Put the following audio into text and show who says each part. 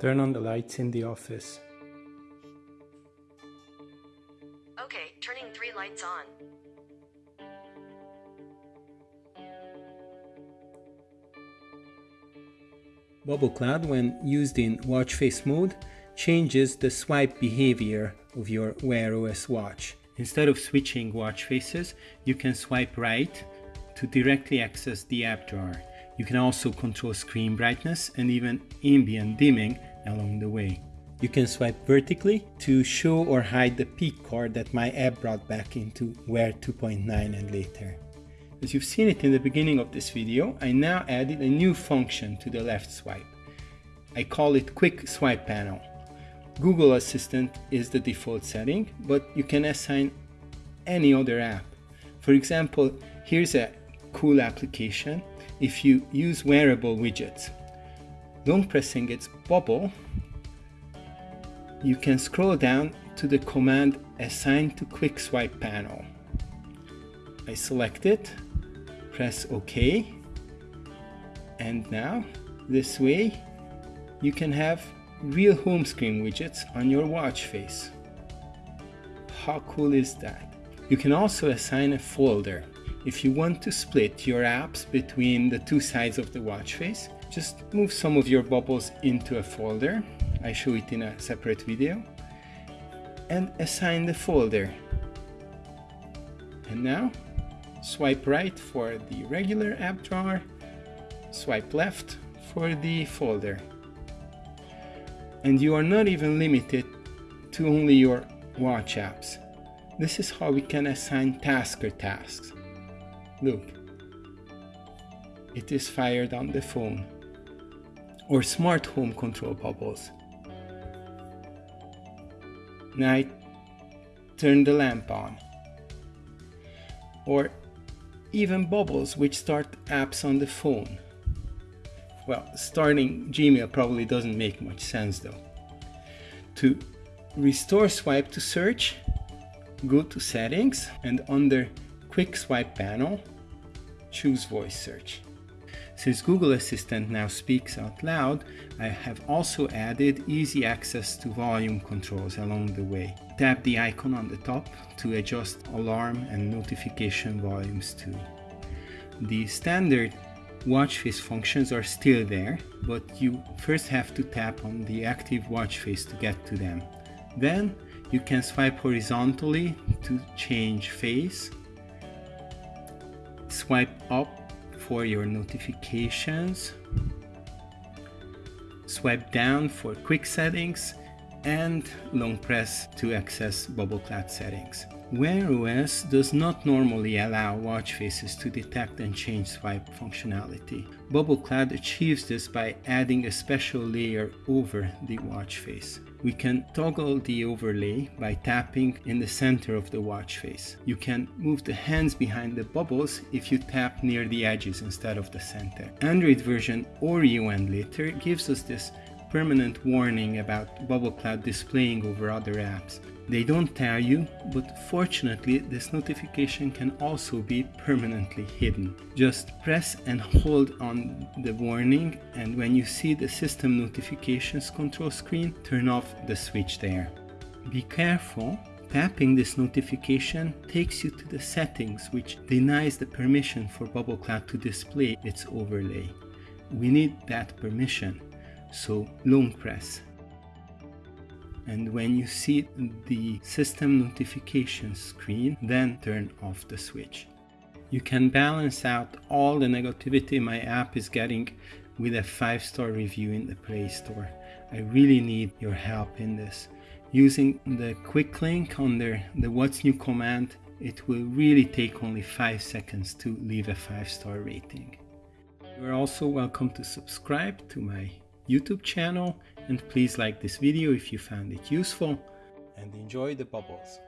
Speaker 1: Turn on the lights in the office.
Speaker 2: Okay, turning three lights on.
Speaker 1: Bubble Cloud, when used in watch face mode, changes the swipe behavior of your Wear OS watch. Instead of switching watch faces, you can swipe right to directly access the app drawer. You can also control screen brightness and even ambient dimming along the way. You can swipe vertically to show or hide the peek card that my app brought back into Wear 2.9 and later. As you've seen it in the beginning of this video, I now added a new function to the left swipe. I call it Quick Swipe Panel. Google Assistant is the default setting, but you can assign any other app. For example, here's a cool application if you use wearable widgets. Long pressing its bubble, you can scroll down to the command assign to quick swipe panel. I select it, press OK, and now this way you can have real home screen widgets on your watch face. How cool is that? You can also assign a folder. If you want to split your apps between the two sides of the watch face, just move some of your bubbles into a folder. I show it in a separate video. And assign the folder. And now, swipe right for the regular app drawer, swipe left for the folder. And you are not even limited to only your watch apps. This is how we can assign tasker tasks. Look, it is fired on the phone. Or smart home control bubbles. I turn the lamp on. Or even bubbles which start apps on the phone. Well, starting Gmail probably doesn't make much sense though. To restore swipe to search, go to settings and under quick swipe panel, choose voice search. Since Google Assistant now speaks out loud, I have also added easy access to volume controls along the way. Tap the icon on the top to adjust alarm and notification volumes too. The standard watch face functions are still there, but you first have to tap on the active watch face to get to them. Then you can swipe horizontally to change face swipe up for your notifications, swipe down for quick settings, and long press to access Bubble Cloud settings. Wear OS does not normally allow watch faces to detect and change swipe functionality. Bubble Cloud achieves this by adding a special layer over the watch face. We can toggle the overlay by tapping in the center of the watch face. You can move the hands behind the bubbles if you tap near the edges instead of the center. Android version Oreo and later gives us this permanent warning about Bubble Cloud displaying over other apps. They don't tell you, but fortunately this notification can also be permanently hidden. Just press and hold on the warning and when you see the system notifications control screen, turn off the switch there. Be careful, tapping this notification takes you to the settings which denies the permission for Bubble Cloud to display its overlay. We need that permission, so long press and when you see the system notification screen then turn off the switch. You can balance out all the negativity my app is getting with a 5-star review in the Play Store. I really need your help in this. Using the quick link under the what's new command, it will really take only 5 seconds to leave a 5-star rating. You are also welcome to subscribe to my YouTube channel and please like this video if you found it useful and enjoy the bubbles.